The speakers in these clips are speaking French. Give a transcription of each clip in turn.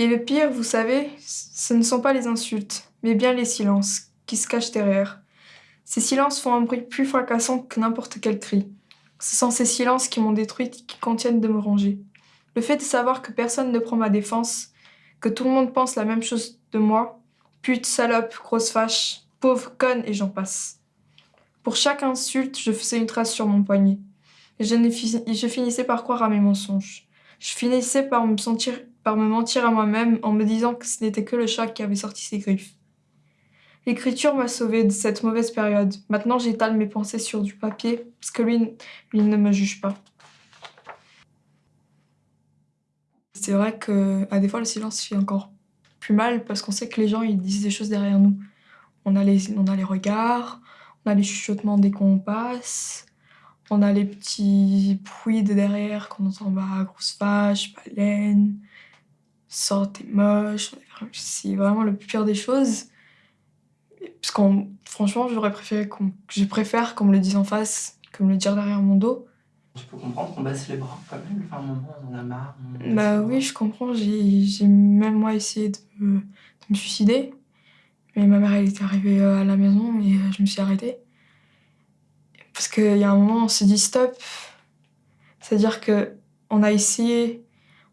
Et le pire, vous savez, ce ne sont pas les insultes, mais bien les silences qui se cachent derrière. Ces silences font un bruit plus fracassant que n'importe quel cri. Ce sont ces silences qui m'ont détruite, qui contiennent de me ranger. Le fait de savoir que personne ne prend ma défense, que tout le monde pense la même chose de moi, pute, salope, grosse fâche, pauvre, conne et j'en passe. Pour chaque insulte, je faisais une trace sur mon poignet. Et je, je finissais par croire à mes mensonges. Je finissais par me sentir, par me mentir à moi-même en me disant que ce n'était que le chat qui avait sorti ses griffes. L'écriture m'a sauvée de cette mauvaise période. Maintenant, j'étale mes pensées sur du papier parce que lui, lui ne me juge pas. C'est vrai que à des fois le silence fait encore plus mal parce qu'on sait que les gens ils disent des choses derrière nous. On a les, on a les regards, on a les chuchotements dès qu'on passe, on a les petits bruits de derrière qu'on entend bah grosse vache, baleine, sort t'es moche. C'est vraiment le pire des choses. Parce qu'on, franchement, j'aurais préféré qu'on, je préfère qu'on me le dise en face que me le dire derrière mon dos. Tu peux comprendre qu'on baisse les bras quand même, enfin, un moment on en a marre. bah oui, je comprends, j'ai même moi essayé de me, de me, suicider. Mais ma mère elle était arrivée euh, à la maison et euh, je me suis arrêtée. Parce qu'il y a un moment on s'est dit stop. C'est-à-dire que on a essayé,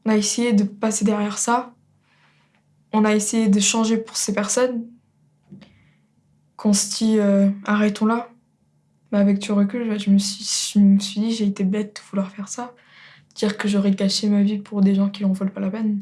on a essayé de passer derrière ça. On a essayé de changer pour ces personnes, qu'on se dit arrêtons là. Mais avec du recul, je me suis, je me suis dit j'ai été bête de vouloir faire ça. Dire que j'aurais gâché ma vie pour des gens qui n'en veulent pas la peine.